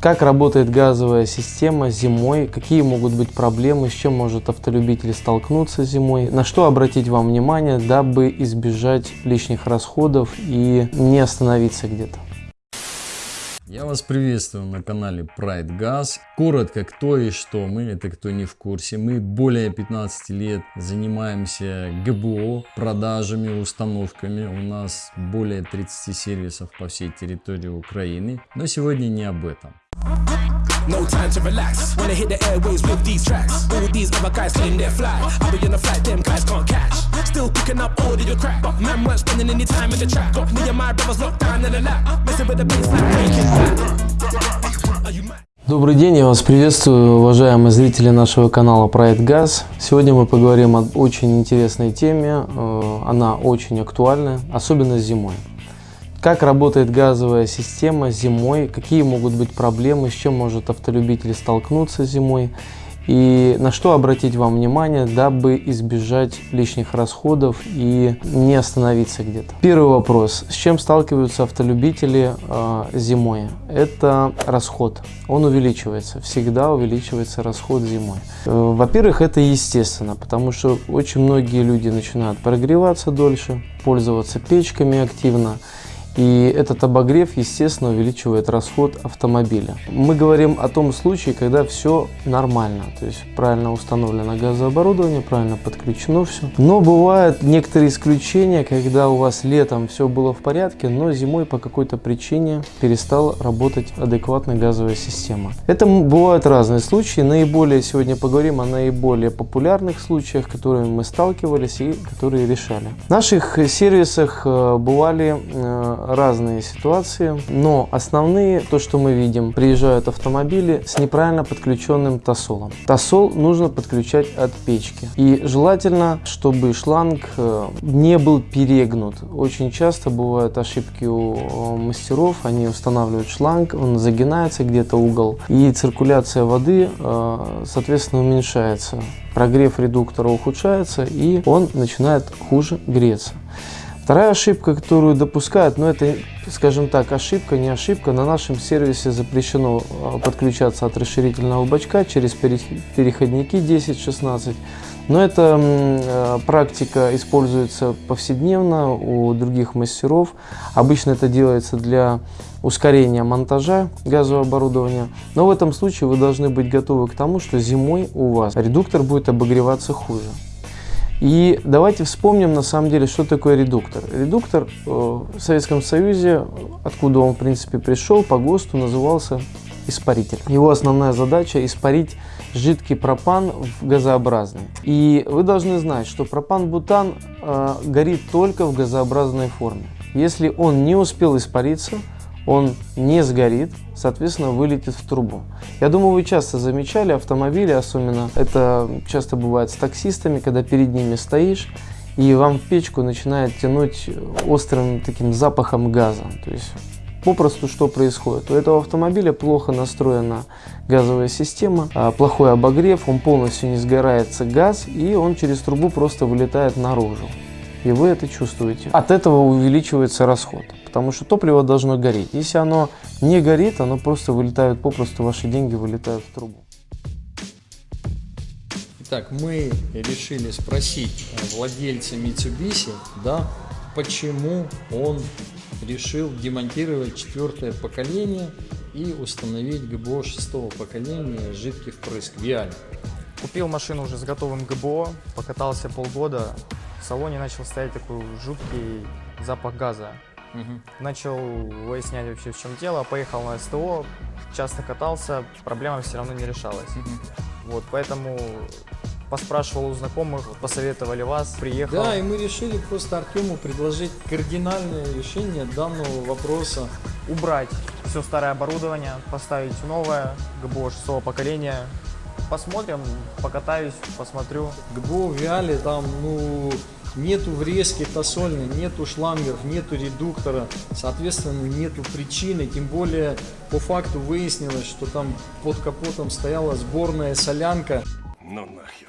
Как работает газовая система зимой, какие могут быть проблемы, с чем может автолюбитель столкнуться зимой, на что обратить вам внимание, дабы избежать лишних расходов и не остановиться где-то. Я вас приветствую на канале Pride Gas. Коротко, кто и что мы, это кто не в курсе. Мы более 15 лет занимаемся ГБО, продажами, установками. У нас более 30 сервисов по всей территории Украины. Но сегодня не об этом. No time to relax. Wanna hit the airways with these tracks. All these other guys claim they're fly. I'll be on a flight, them guys can't catch. Still picking up all of your crap. But man weren't spending any time in the trap. Got me and my brothers locked down in the lap. Messing with the bass like breaking. Are you mad? Добрый день, я вас приветствую, уважаемые зрители нашего канала Проект Газ. Сегодня мы поговорим об очень интересной теме, э, она очень актуальна, особенно зимой. Как работает газовая система зимой, какие могут быть проблемы, с чем может автолюбитель столкнуться зимой и на что обратить вам внимание, дабы избежать лишних расходов и не остановиться где-то. Первый вопрос. С чем сталкиваются автолюбители э, зимой? Это расход. Он увеличивается. Всегда увеличивается расход зимой. Э, Во-первых, это естественно, потому что очень многие люди начинают прогреваться дольше, пользоваться печками активно. И этот обогрев, естественно, увеличивает расход автомобиля. Мы говорим о том случае, когда все нормально, то есть правильно установлено газооборудование, правильно подключено все. Но бывают некоторые исключения, когда у вас летом все было в порядке, но зимой по какой-то причине перестала работать адекватная газовая система. Это бывают разные случаи. Наиболее сегодня поговорим о наиболее популярных случаях, которыми мы сталкивались и которые решали. В наших сервисах э, бывали э, разные ситуации, но основные, то, что мы видим, приезжают автомобили с неправильно подключенным тосолом. Тосол нужно подключать от печки. И желательно, чтобы шланг э, не был перегнут. Очень часто бывают ошибки у э, мастеров, они устанавливают шланг, он загинается где-то угол, и циркуляция воды, э, соответственно, уменьшается. Прогрев редуктора ухудшается, и он начинает хуже греться. Вторая ошибка, которую допускают, но это, скажем так, ошибка, не ошибка, на нашем сервисе запрещено а, подключаться от расширительного бачка через переходники 10-16. Но эта э, практика используется повседневно у других мастеров. Обычно это делается для ускорения монтажа газового оборудования. Но в этом случае вы должны быть готовы к тому, что зимой у вас редуктор будет обогреваться хуже. И давайте вспомним на самом деле, что такое редуктор. Редуктор э, в Советском Союзе, откуда он в принципе пришел, по ГОСТу назывался испаритель. Его основная задача испарить жидкий пропан в газообразный. И вы должны знать, что пропан-бутан э, горит только в газообразной форме. Если он не успел испариться, он не сгорит, соответственно, вылетит в трубу. Я думаю, вы часто замечали автомобили, особенно это часто бывает с таксистами, когда перед ними стоишь, и вам в печку начинает тянуть острым таким запахом газа. То есть попросту что происходит? У этого автомобиля плохо настроена газовая система, а, плохой обогрев, он полностью не сгорается газ, и он через трубу просто вылетает наружу. И вы это чувствуете. От этого увеличивается расход потому что топливо должно гореть. Если оно не горит, оно просто вылетает, попросту ваши деньги вылетают в трубу. Итак, мы решили спросить владельца Mitsubishi, да, почему он решил демонтировать четвертое поколение и установить ГБО шестого поколения жидкий впрыск Виаль. Купил машину уже с готовым ГБО, покатался полгода, в салоне начал стоять такой жуткий запах газа. Угу. Начал выяснять вообще в чем дело, поехал на СТО, часто катался, проблема все равно не решалась. Угу. Вот, поэтому поспрашивал у знакомых, посоветовали вас, приехал. Да, и мы решили просто Артему предложить кардинальное решение данного вопроса. Убрать все старое оборудование, поставить новое, ГБО шестого поколения. Посмотрим, покатаюсь, посмотрю. ГБО в Виале там, ну, нету врезки тосольной, нету шлангов, нету редуктора, соответственно, нету причины, тем более по факту выяснилось, что там под капотом стояла сборная солянка. Ну нахер.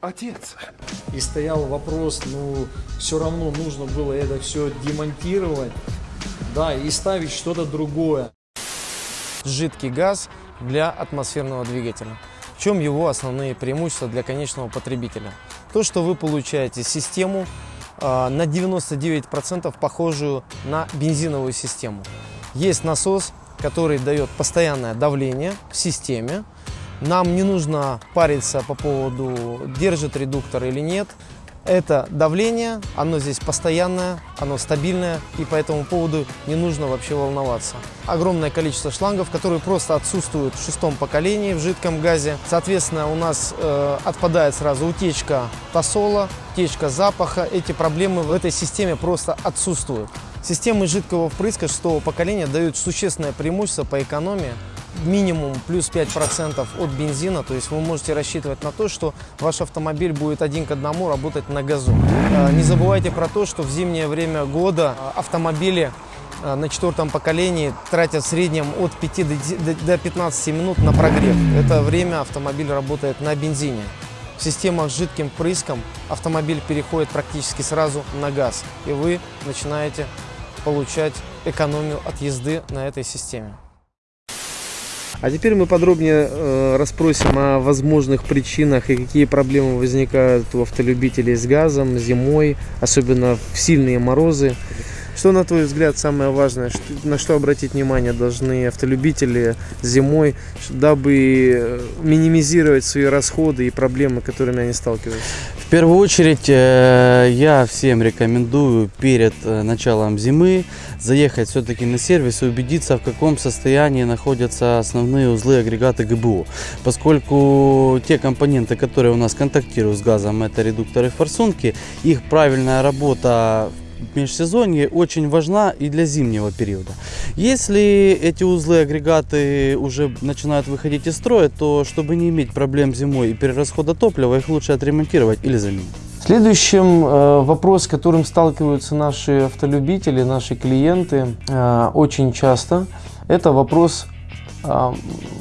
Отец. И стоял вопрос, ну, все равно нужно было это все демонтировать, да, и ставить что-то другое. жидкий газ для атмосферного двигателя. В чем его основные преимущества для конечного потребителя? То, что вы получаете систему э, на 99% похожую на бензиновую систему. Есть насос, который дает постоянное давление в системе. Нам не нужно париться по поводу, держит редуктор или нет. Это давление, оно здесь постоянное, оно стабильное, и по этому поводу не нужно вообще волноваться. Огромное количество шлангов, которые просто отсутствуют в шестом поколении в жидком газе. Соответственно, у нас э, отпадает сразу утечка тосола, утечка запаха. Эти проблемы в этой системе просто отсутствуют. Системы жидкого впрыска шестого поколения дают существенное преимущество по экономии минимум плюс 5% от бензина, то есть вы можете рассчитывать на то, что ваш автомобиль будет один к одному работать на газу. Э, не забывайте про то, что в зимнее время года э, автомобили э, на четвертом поколении тратят в среднем от 5 до 15 минут на прогрев. Это время автомобиль работает на бензине. В системах с жидким прыском автомобиль переходит практически сразу на газ, и вы начинаете получать экономию от езды на этой системе. А теперь мы подробнее э, расспросим о возможных причинах и какие проблемы возникают у автолюбителей с газом зимой, особенно в сильные морозы. Что, на твой взгляд, самое важное, на что обратить внимание должны автолюбители зимой, дабы э, минимизировать свои расходы и проблемы, которыми они сталкиваются? В первую очередь э, я всем рекомендую перед э, началом зимы заехать все-таки на сервис и убедиться, в каком состоянии находятся основные узлы агрегата ГБО. Поскольку те компоненты, которые у нас контактируют с газом, это редукторы форсунки, их правильная работа в межсезонье очень важна и для зимнего периода. Если эти узлы, агрегаты уже начинают выходить из строя, то чтобы не иметь проблем зимой и перерасхода топлива, их лучше отремонтировать или заменить. Следующим э, вопрос, с которым сталкиваются наши автолюбители, наши клиенты э, очень часто, это вопрос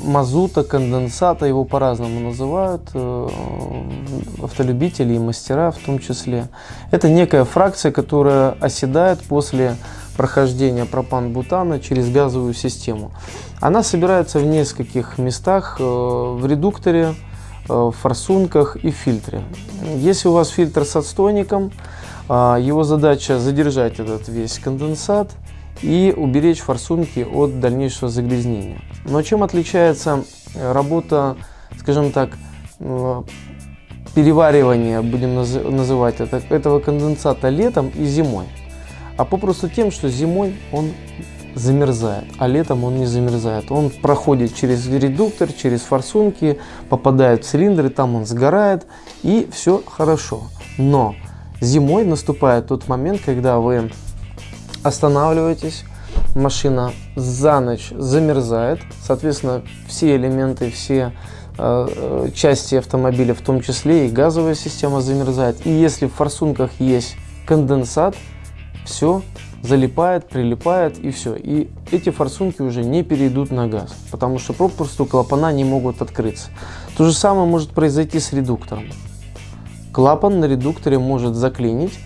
мазута, конденсата, его по-разному называют, э, автолюбители и мастера в том числе. Это некая фракция, которая оседает после прохождения пропан-бутана через газовую систему. Она собирается в нескольких местах, э, в редукторе, э, в форсунках и фильтре. Если у вас фильтр с отстойником, его задача задержать этот весь конденсат – и уберечь форсунки от дальнейшего загрязнения. Но чем отличается э, работа, скажем так, э, переваривания, будем называть это, этого конденсата летом и зимой? А попросту тем, что зимой он замерзает, а летом он не замерзает. Он проходит через редуктор, через форсунки, попадает в цилиндры, там он сгорает и все хорошо. Но зимой наступает тот момент, когда вы останавливаетесь, машина за ночь замерзает, соответственно, все элементы, все э, э, части автомобиля, в том числе и газовая система замерзает. И если в форсунках есть конденсат, все залипает, прилипает и все. И эти форсунки уже не перейдут на газ, потому что попросту клапана не могут открыться. То же самое может произойти с редуктором. Клапан на редукторе может заклинить,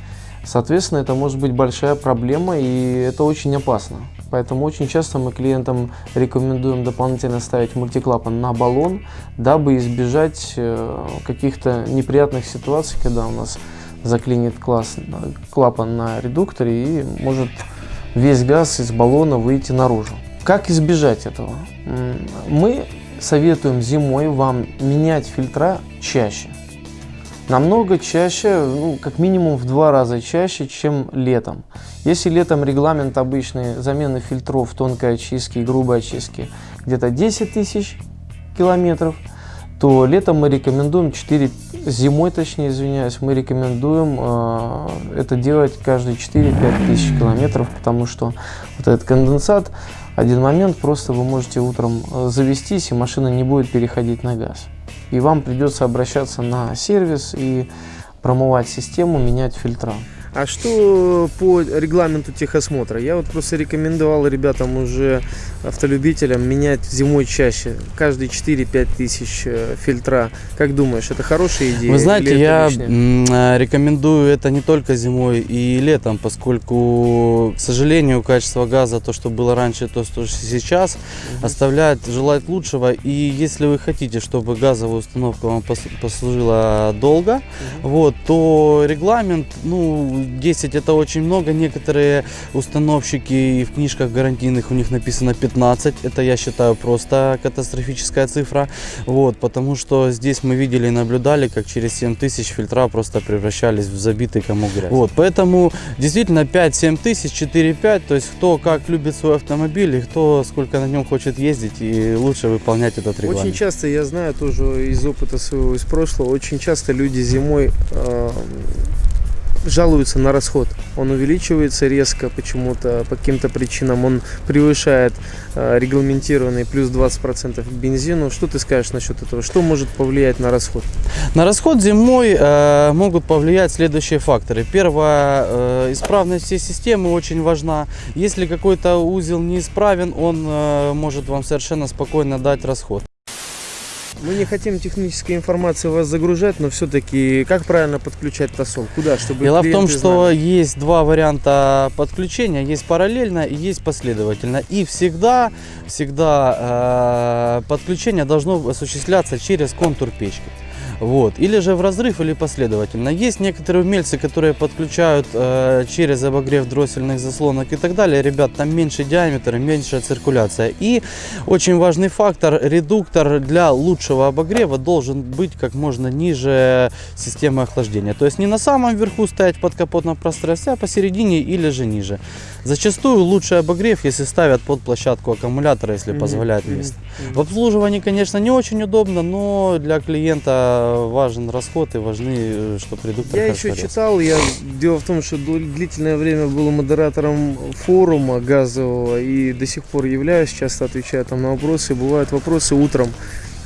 Соответственно, это может быть большая проблема и это очень опасно. Поэтому очень часто мы клиентам рекомендуем дополнительно ставить мультиклапан на баллон, дабы избежать э, каких-то неприятных ситуаций, когда у нас заклинит класс, клапан на редукторе и может весь газ из баллона выйти наружу. Как избежать этого? Мы советуем зимой вам менять фильтра чаще намного чаще, ну, как минимум в два раза чаще, чем летом. Если летом регламент обычный замены фильтров тонкой очистки и грубой очистки где-то 10 тысяч километров, то летом мы рекомендуем 4, зимой точнее, извиняюсь, мы рекомендуем э, это делать каждые 4-5 тысяч километров, потому что вот этот конденсат, один момент, просто вы можете утром э, завестись, и машина не будет переходить на газ и вам придется обращаться на сервис и промывать систему, менять фильтра. А что по регламенту техосмотра? Я вот просто рекомендовал ребятам уже автолюбителям менять зимой чаще, каждые 4-5 тысяч э, фильтра. Как думаешь, это хорошая идея? Вы знаете, я лишнее? э, рекомендую это не только зимой и летом, поскольку, к сожалению, качество газа, то, что было раньше, то, что сейчас, оставляет желать лучшего. И если вы хотите, чтобы газовая установка вам пос- послужила долго, вот, то регламент, ну, 10 это очень много. Некоторые установщики и в книжках гарантийных у них написано 15. Это, я считаю, просто катастрофическая цифра. Вот, потому что здесь мы видели и наблюдали, как через 7 тысяч фильтра просто превращались в забитый комок грязи. Вот, поэтому действительно 5-7 тысяч, 4-5, то есть кто как любит свой автомобиль и кто сколько на нем хочет ездить и лучше выполнять этот регламент. Очень часто, я знаю тоже из опыта своего, из прошлого, очень часто люди зимой э, жалуются на расход. Он увеличивается резко почему-то, по каким-то причинам. Он превышает э, регламентированный плюс 20% к бензину. Что ты скажешь насчет этого? Что может повлиять на расход? На расход зимой э, могут повлиять следующие факторы. Первое, э, исправность всей системы очень важна. Если какой-то узел неисправен, он э, может вам совершенно спокойно дать расход. Мы не хотим технической информации вас загружать, но все-таки как правильно подключать тосол? Куда? Чтобы Дело в том, что знали? есть два варианта подключения. Есть параллельно и есть последовательно. И всегда, всегда э, подключение должно осуществляться через контур печки. Вот. Или же в разрыв, или последовательно. Есть некоторые умельцы, которые подключают э, через обогрев дроссельных заслонок и так далее. Ребят, там меньше диаметр, и меньшая циркуляция. И очень важный фактор, редуктор для лучшего обогрева должен быть как можно ниже системы охлаждения. То есть не на самом верху стоять в подкапотном пространстве, а посередине или же ниже. Зачастую лучший обогрев, если ставят под площадку аккумулятора, если Мгм, позволяет мгм, место. мгм. В обслуживании, конечно, не очень удобно, но для клиента важен расход и важны, чтобы редуктор Я еще читал, я дело в том, что длительное время был модератором форума газового и до сих пор являюсь, часто отвечаю там на вопросы. Бывают вопросы утром.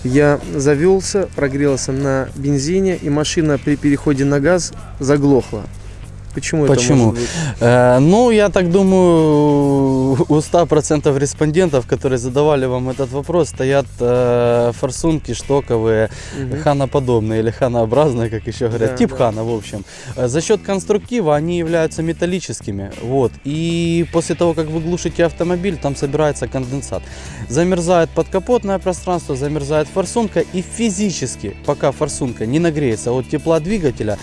Я завелся, прогрелся на бензине, и машина при переходе на газ заглохла. Почему, Почему? это может быть? Э, ну, я так думаю, у 100% респондентов, которые задавали вам этот вопрос, стоят э, форсунки штоковые, Мгм. ханоподобные или ханообразные, как еще говорят, Да, тип да. хана, в общем. Э, За счет конструктива они являются металлическими, вот. И после того, как вы глушите автомобиль, там собирается конденсат. Замерзает подкапотное пространство, замерзает форсунка, и физически, пока форсунка не нагреется от тепла двигателя,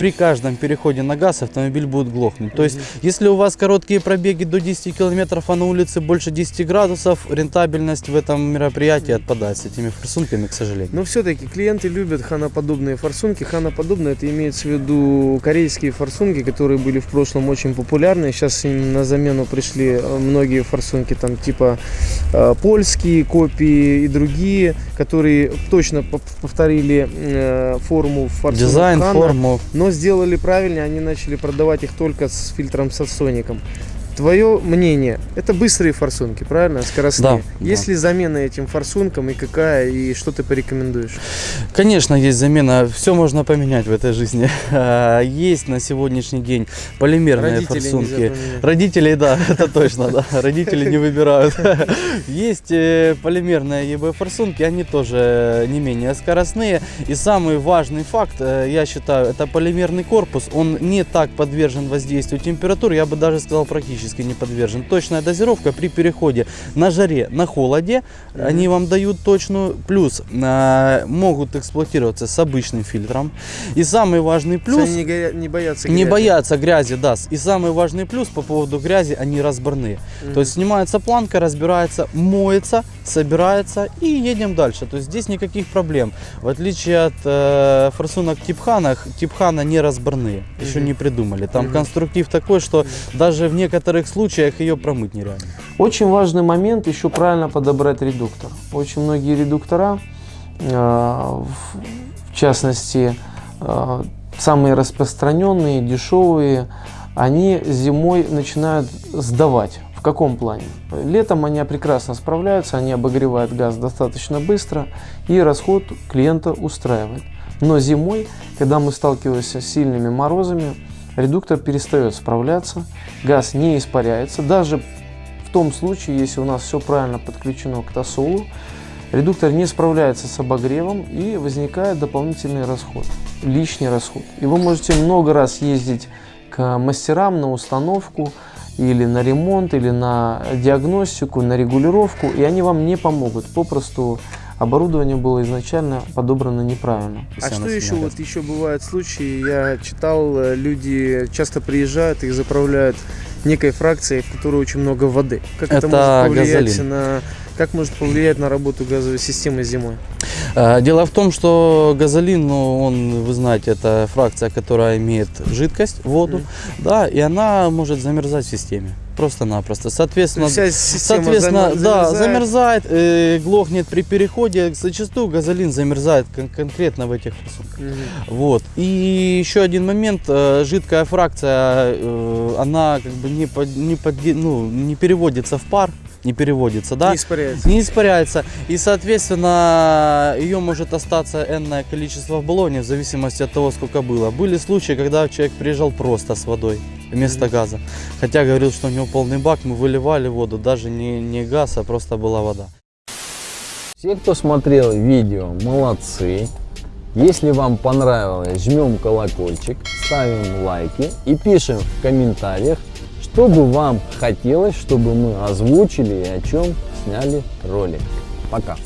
при каждом переходе на газ автомобиль будет глохнуть. То есть, если у вас короткие пробеги до 10 километров, а на улице больше 10 градусов, рентабельность в этом мероприятии отпадает с этими форсунками, к сожалению. Но все-таки клиенты любят ханоподобные форсунки. Ханоподобные это имеется в виду корейские форсунки, которые были в прошлом очень популярны. Сейчас им на замену пришли э, многие форсунки, там типа э, польские копии и другие, которые точно пов- повторили э, форму форсунок Дизайн, Хана, форму. но сделали правильно, они начали продавать их только с фильтром сатсоником. Твое мнение, это быстрые форсунки, правильно? Скоростные. Да, Есть да. ли замена этим форсункам и какая, и что ты порекомендуешь? Конечно, есть замена. Все можно поменять в этой жизни. А, Есть на сегодняшний день полимерные нельзя форсунки. Родителей, да, это точно, да. Родители не выбирают. Есть э, полимерные ЕБ форсунки, они тоже не менее скоростные. И самый важный факт, э, я считаю, это полимерный корпус. Он не так подвержен воздействию температур, я бы даже сказал практически не подвержен. Точная дозировка при переходе на жаре, на холоде, Мгм. они вам дают точную. Плюс э, могут эксплуатироваться с обычным фильтром. И самый важный плюс... Они не, горя- не боятся Не грязи. боятся грязи, да. И самый важный плюс по поводу грязи, они разборные. Мгм. То есть снимается планка, разбирается, моется, собирается и едем дальше. То есть здесь никаких проблем. В отличие от э, форсунок Типхана, Типхана не разборные. Еще не придумали. Там конструктив такой, что даже в некоторых случаях ее промыть нереально. Очень важный момент еще правильно подобрать редуктор. Очень многие редуктора, э, в в частности, э, самые распространенные, дешевые, они зимой начинают сдавать. В каком плане? Летом они прекрасно справляются, они обогревают газ достаточно быстро и расход клиента устраивает. Но зимой, когда мы сталкиваемся с сильными морозами, редуктор перестает справляться, газ не испаряется. Даже в том случае, если у нас все правильно подключено к тосолу, редуктор не справляется с обогревом и возникает дополнительный расход, лишний расход. И вы можете много раз ездить к мастерам на установку, или на ремонт, или на диагностику, на регулировку, и они вам не помогут. Попросту оборудование было изначально подобрано неправильно. А что еще? Вот еще бывают случаи, я читал, э, люди часто приезжают, их заправляют некой фракцией, в которой очень много воды. Как это, Это может повлиять газолин. на как может повлиять на работу газовой системы зимой? Э, Дело в том, что газолин, ну, он, вы знаете, это фракция, которая имеет жидкость, воду, Мгм. да, и она может замерзать в системе. Просто-напросто. То Соответственно, Соответственно, зам- да, замерзает. замерзает, э, глохнет при переходе. Зачастую газолин замерзает кон- конкретно в этих форсунках. Мгм. Вот. И еще один момент. э, жидкая фракция, э, она как бы не, под- не, подде- ну, не переводится в пар, не переводится, да? Не испаряется. не испаряется. И, соответственно, ее может остаться энное количество в баллоне в зависимости от того, сколько было. Были случаи, когда человек приезжал просто с водой вместо Мгм. газа. Хотя говорил, что у него полный бак, мы выливали воду, даже не, не газ, а просто была вода. Все, кто смотрел видео, молодцы. Если вам понравилось, жмем колокольчик, ставим лайки и пишем в комментариях, что бы вам хотелось, чтобы мы озвучили и о чем сняли ролик. Пока!